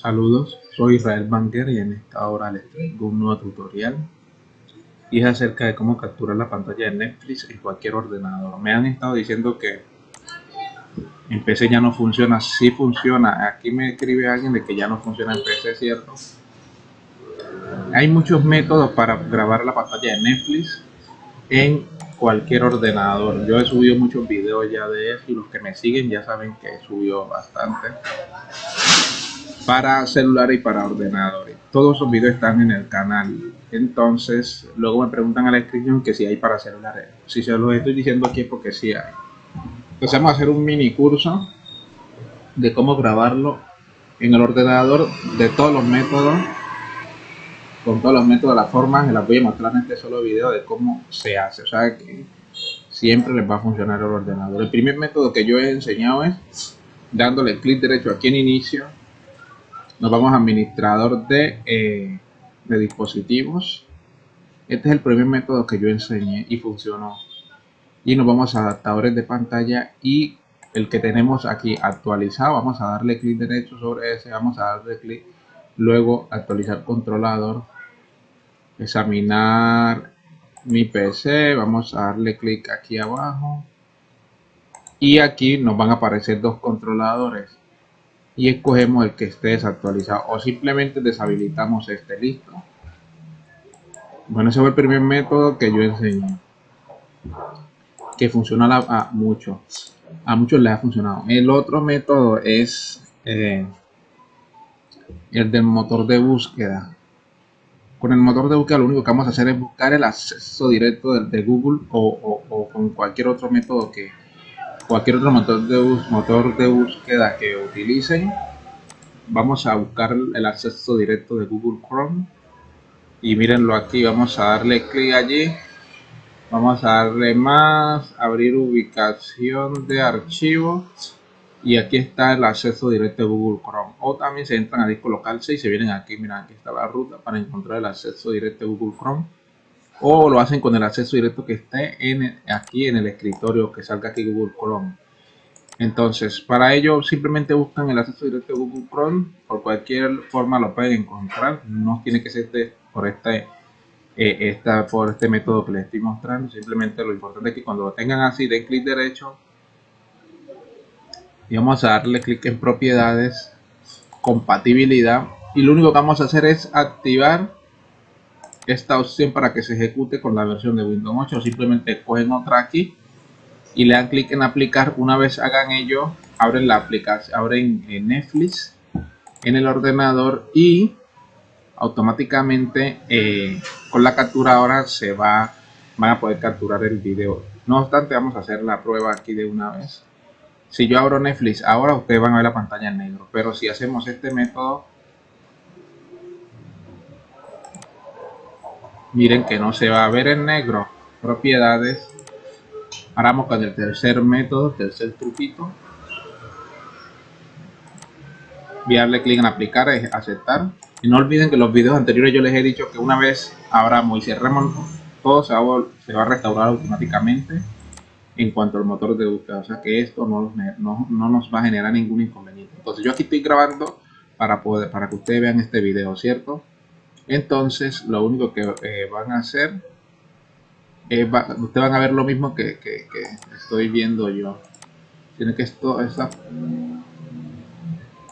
Saludos, soy Israel Banker y en esta hora les traigo un nuevo tutorial y es acerca de cómo capturar la pantalla de Netflix en cualquier ordenador. Me han estado diciendo que en PC ya no funciona, sí funciona. Aquí me escribe alguien de que ya no funciona en PC, ¿cierto? Hay muchos métodos para grabar la pantalla de Netflix en cualquier ordenador. Yo he subido muchos videos ya de eso y los que me siguen ya saben que he subido bastante para celular y para ordenadores. Todos esos videos están en el canal. Entonces, luego me preguntan a la descripción que si hay para celulares. Si se los estoy diciendo aquí es porque sí hay. Entonces vamos a hacer un mini curso de cómo grabarlo en el ordenador de todos los métodos con todos los métodos, las formas, les voy a mostrar en este solo video de cómo se hace. O sea que siempre les va a funcionar el ordenador. El primer método que yo he enseñado es dándole clic derecho aquí en inicio. Nos vamos a administrador de, eh, de dispositivos. Este es el primer método que yo enseñé y funcionó. Y nos vamos a adaptadores de pantalla y el que tenemos aquí actualizado, vamos a darle clic derecho sobre ese, vamos a darle clic luego actualizar controlador examinar mi PC vamos a darle clic aquí abajo. Y aquí nos van a aparecer dos controladores y escogemos el que esté desactualizado o simplemente deshabilitamos este listo bueno ese fue el primer método que yo enseñé que funciona a, muchos a muchos les ha funcionado el otro método es eh, el del motor de búsqueda. Con el motor de búsqueda lo único que vamos a hacer es buscar el acceso directo de, Google o, con cualquier otro método que cualquier otro motor de, motor de búsqueda que utilicen. Vamos a buscar el acceso directo de Google Chrome. Y mírenlo aquí, vamos a darle clic allí. Vamos a darle más abrir ubicación de archivos. Y aquí está el acceso directo de Google Chrome. O también se entran a disco local 6 y se vienen aquí, miren aquí está la ruta para encontrar el acceso directo de Google Chrome o lo hacen con el acceso directo que esté aquí en el escritorio que salga aquí Google Chrome. Entonces para ello simplemente buscan el acceso directo de Google Chrome. Por cualquier forma lo pueden encontrar. No tiene que ser por este eh, esta, por este método que les estoy mostrando. Simplemente lo importante es que cuando lo tengan así den clic derecho. Y vamos a darle clic en propiedades compatibilidad. Y lo único que vamos a hacer es activar esta opción para que se ejecute con la versión de Windows 8 o simplemente cogen otra aquí y le dan clic en aplicar. Una vez hagan ello abren la aplicación abren Netflix en el ordenador y automáticamente eh, con la captura ahora se va van a poder capturar el video. No obstante vamos a hacer la prueba aquí de una vez. Si yo abro Netflix ahora ustedes van a ver la pantalla en negro. Pero si hacemos este método miren que no se va a ver en negro propiedades ahora vamos con el tercer método tercer truquito voy a clic en aplicar es aceptar y no olviden que los videos anteriores yo les he dicho que una vez abramos y cerremos todo se va, se va a restaurar automáticamente en cuanto al motor de búsqueda. O sea que esto no, no, no, nos va a generar ningún inconveniente. Entonces yo aquí estoy grabando para, poder, para que ustedes vean este video, ¿cierto? Entonces lo único que eh, van a hacer es, ustedes van a ver lo mismo que, estoy viendo yo. Tiene que esto, esta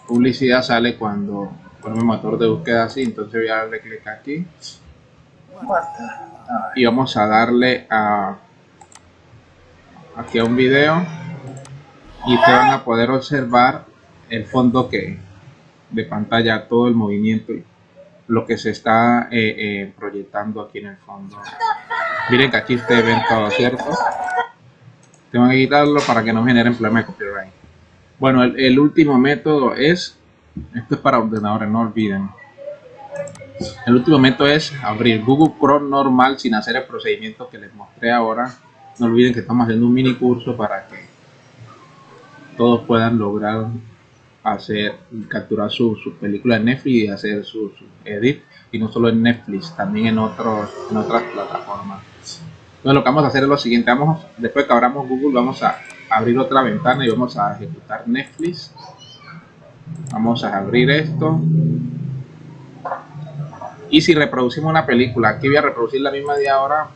publicidad sale cuando ponemos motor de búsqueda así. Entonces voy a darle clic aquí. Y vamos a darle a aquí a un video y te van a poder observar el fondo que de pantalla, todo el movimiento lo que se está eh, eh, proyectando aquí en el fondo. Miren que aquí ustedes ven todo, ¿cierto? Tengo que quitarlo para que no generen problemas de copyright. Bueno, el, el último método es, esto es para ordenadores, no olviden. El último método es abrir Google Chrome normal sin hacer el procedimiento que les mostré ahora no olviden que estamos haciendo un mini curso para que todos puedan lograr hacer capturar su, su película en Netflix y hacer su, edit y no solo en Netflix también en otros en otras plataformas entonces lo que vamos a hacer es lo siguiente vamos después que abramos Google vamos a abrir otra ventana y vamos a ejecutar Netflix Vamos a abrir esto. Y si reproducimos una película, aquí voy a reproducir la misma de ahora,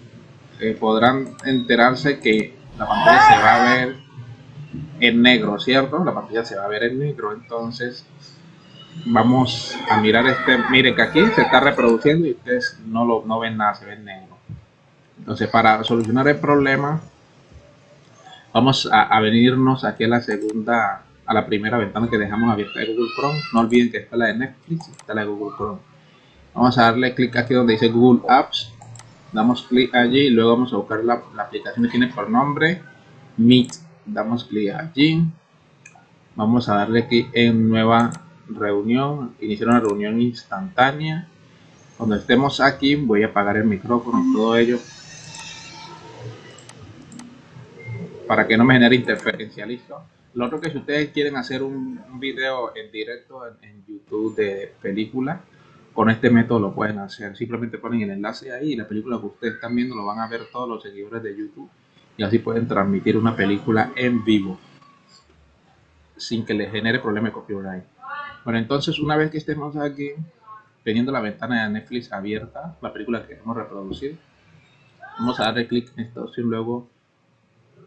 eh, podrán enterarse que la pantalla se va a ver en negro, ¿cierto? La pantalla se va a ver en negro, entonces vamos a mirar este, miren que aquí se está reproduciendo y ustedes no lo no ven nada, se ve en negro. Entonces para solucionar el problema, vamos a, venirnos aquí a la segunda, a la primera ventana que dejamos abierta de Google Chrome. No olviden que está la de Netflix, está la de Google Chrome. Vamos a darle clic aquí donde dice Google Apps. Damos clic allí y luego vamos a buscar la, la aplicación que tiene por nombre Meet. Damos clic allí. Vamos a darle clic en nueva reunión, iniciar una reunión instantánea. Cuando estemos aquí voy a apagar el micrófono, todo ello para que no me genere interferencia, listo. Lo otro que si ustedes quieren hacer un, video en directo en, YouTube de película, con este método lo pueden hacer. Simplemente ponen el enlace ahí y la película que ustedes están viendo lo van a ver todos los seguidores de YouTube y así pueden transmitir una película en vivo sin que les genere problema de copyright. Bueno, entonces una vez que estemos aquí, teniendo la ventana de Netflix abierta, la película que queremos reproducir, vamos a darle clic en esta opción, luego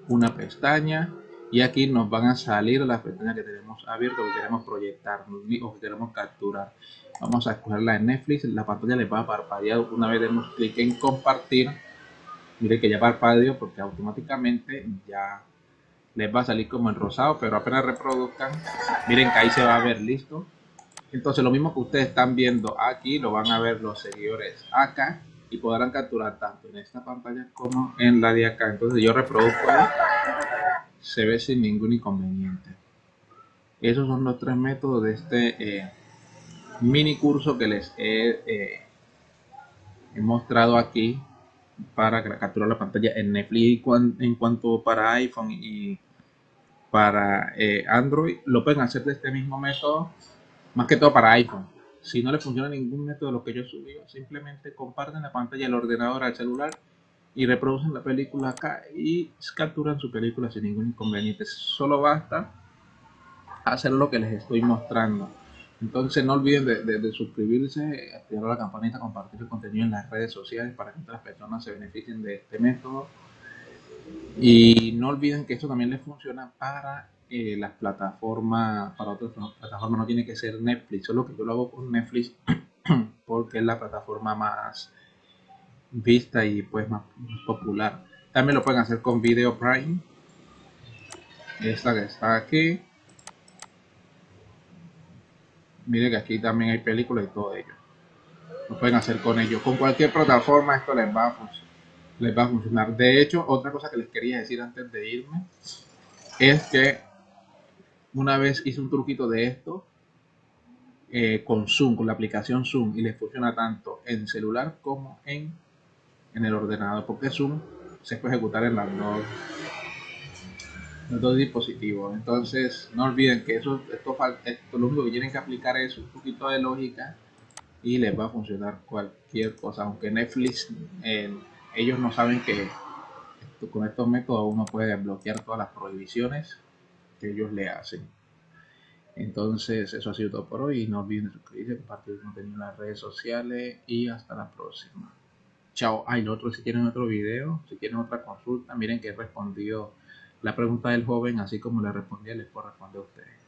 una pestaña y aquí nos van a salir las pestañas que tenemos abiertas que queremos proyectar o que queremos capturar. Vamos a escogerla de Netflix, la pantalla le va a parpadear una vez demos clic en compartir. Miren que ya parpadeó porque automáticamente ya les va a salir como en rosado, pero apenas reproduzcan, miren que ahí se va a ver listo. Entonces lo mismo que ustedes están viendo aquí, lo van a ver los seguidores acá y podrán capturar tanto en esta pantalla como en la de acá. Entonces yo reproduzco ahí, se ve sin ningún inconveniente. Esos son los tres métodos de este eh, mini curso que les he, eh, he mostrado aquí para capturar la pantalla en Netflix. En cuanto para iPhone y para eh, Android lo pueden hacer de este mismo método más que todo para iPhone. Si no le funciona ningún método de lo que yo subí simplemente comparten la pantalla del ordenador al celular y reproducen la película acá y capturan su película sin ningún inconveniente. Solo basta hacer lo que les estoy mostrando entonces no olviden de, suscribirse, activar la campanita, compartir el contenido en las redes sociales para que otras personas se beneficien de este método. Y no olviden que esto también les funciona para eh, las plataformas, para otras plataformas, no tiene que ser Netflix, solo que yo lo hago con Netflix porque es la plataforma más vista y pues más popular. También lo pueden hacer con Video Prime, esta que está aquí. Miren que aquí también hay películas y todo ello. Lo pueden hacer con ellos. Con cualquier plataforma esto les va a funcionar les va a funcionar. De hecho, otra cosa que les quería decir antes de irme es que una vez hice un truquito de esto eh, con Zoom, con la aplicación Zoom y les funciona tanto en celular como en, en el ordenador, porque Zoom se puede ejecutar en las dos, los dos dispositivos. Entonces, no olviden que eso, esto, esto lo único que tienen que aplicar es un poquito de lógica y les va a funcionar cualquier cosa, aunque Netflix eh, ellos no saben que con estos métodos uno puede bloquear todas las prohibiciones que ellos le hacen. Entonces, eso ha sido todo por hoy. No olviden suscribirse, compartir el contenido en las redes sociales y hasta la próxima. Chao. Lo otro, si quieren otro video, si quieren otra consulta, miren que he respondido la pregunta del joven, así como le respondí, les puedo responder a ustedes.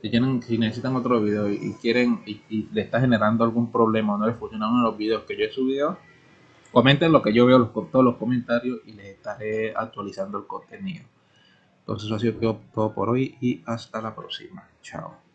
Si, tienen, si necesitan otro video y, quieren y, le está generando algún problema o no les funciona uno de los videos que yo he subido, comenten lo que yo veo los, todos los comentarios y les estaré actualizando el contenido. Entonces eso ha sido todo por hoy y hasta la próxima. Chao.